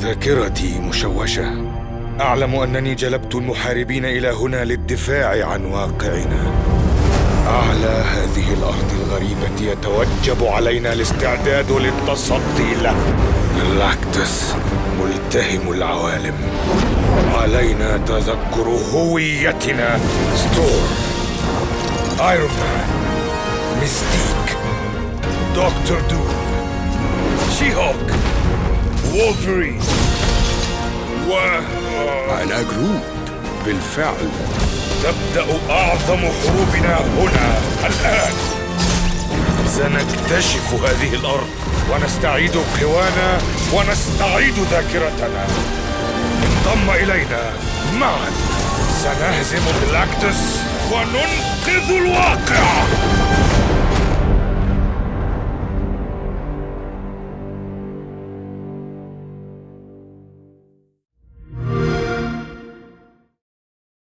ذاكرتي مشوشة. أعلم أنني جلبت المحاربين إلى هنا للدفاع عن واقعنا. على هذه الأرض الغريبة يتوجب علينا الاستعداد للتصدي له. جلاكتس ملتهم العوالم. علينا تذكر هويتنا. ثور. ايرون مان ميستيك دكتور دوم شي هالك وولفرين وأنا جروت بالفعل. تبدأ أعظم حروبنا هنا الآن. سنكتشف هذه الأرض ونستعيد قوانا ونستعيد ذاكرتنا. انضم إلينا معا. سنهزم جلاكتس وننقذ الواقع.